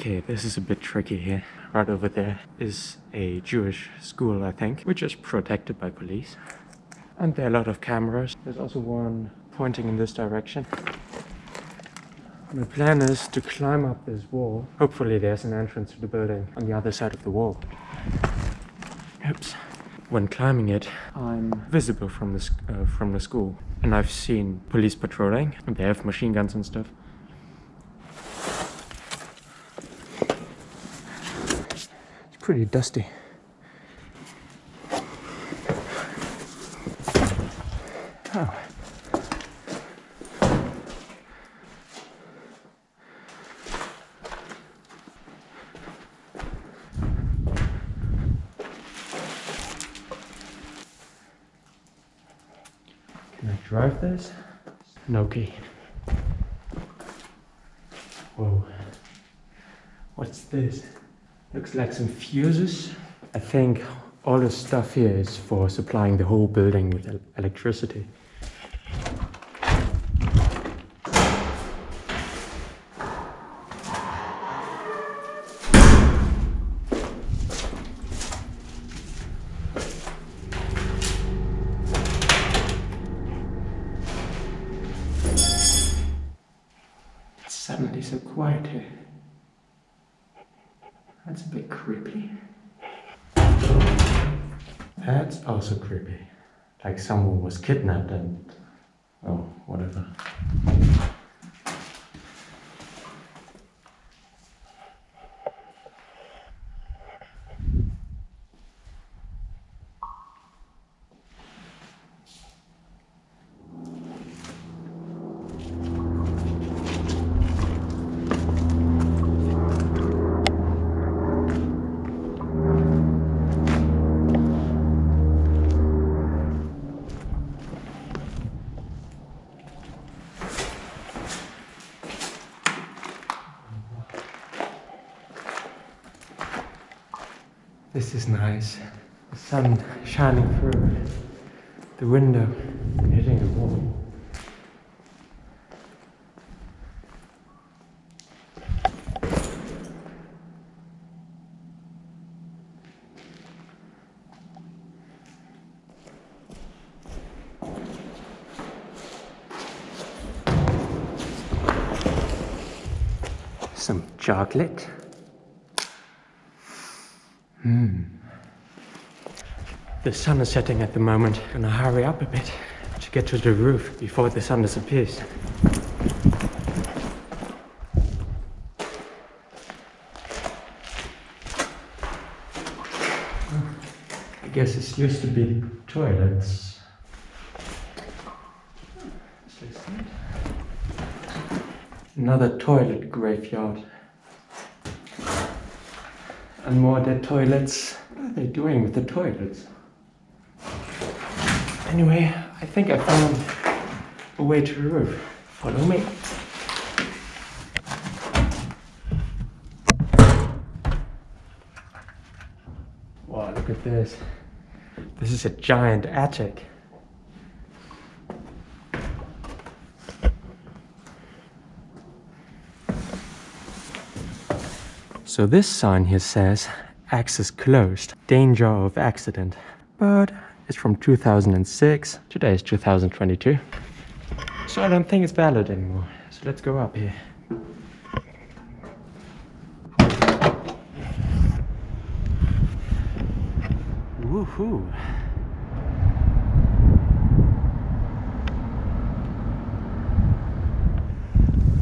Okay, this is a bit tricky here. Right over there is a Jewish school, I think, which is protected by police. And there are a lot of cameras. There's also one pointing in this direction. My plan is to climb up this wall. Hopefully there's an entrance to the building on the other side of the wall. Oops. When climbing it, I'm visible from the, uh, from the school. And I've seen police patrolling, they have machine guns and stuff. Pretty dusty. Oh. Can I drive this? No key. Whoa. What's this? Looks like some fuses. I think all the stuff here is for supplying the whole building with el- electricity. Suddenly so quiet here. That's a bit creepy. That's also creepy. Like someone was kidnapped and. Oh, whatever. This is nice. The sun shining through the window and hitting the wall. Some chocolate. Hmm. The sun is setting at the moment. Gonna hurry up a bit to get to the roof before the sun disappears. I guess this used to be toilets. Another toilet graveyard. And more dead toilets. What are they doing with the toilets? Anyway, I think I found a way to the roof. Follow me. Wow, look at this. This is a giant attic. So this sign here says access closed, danger of accident. But it's from 2006. Today is 2022. So I don't think it's valid anymore. So let's go up here. Woohoo!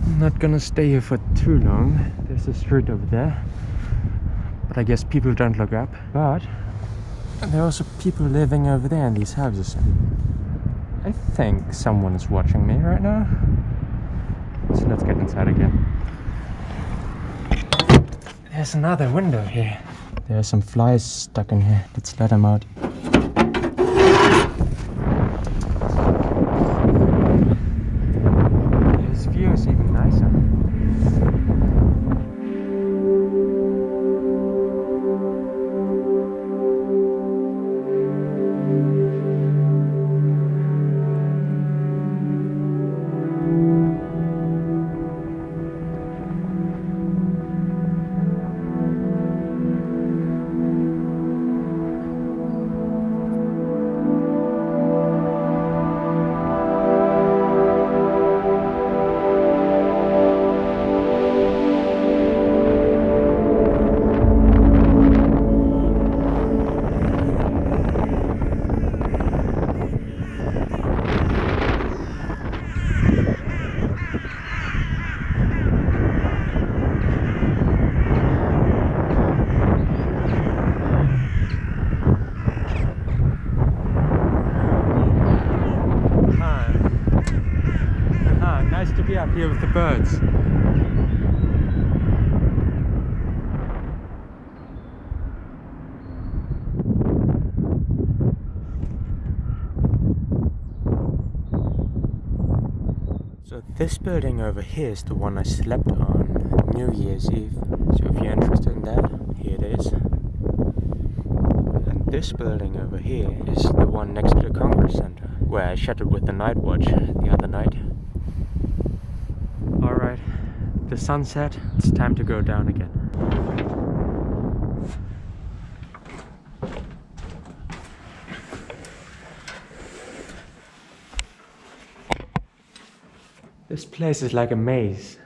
I'm not gonna stay here for too long. There's a street over there. But I guess people don't look up. But there are also people living over there in these houses. I think someone is watching me right now. So let's get inside again. There's another window here. There are some flies stuck in here. Let's let them out. This building over here is the one I slept on New Year's Eve. So if you're interested in that, here it is. And this building over here is the one next to the Congress Center, where I chatted with the night watch the other night. Alright, the sunset, it's time to go down again. This place is like a maze.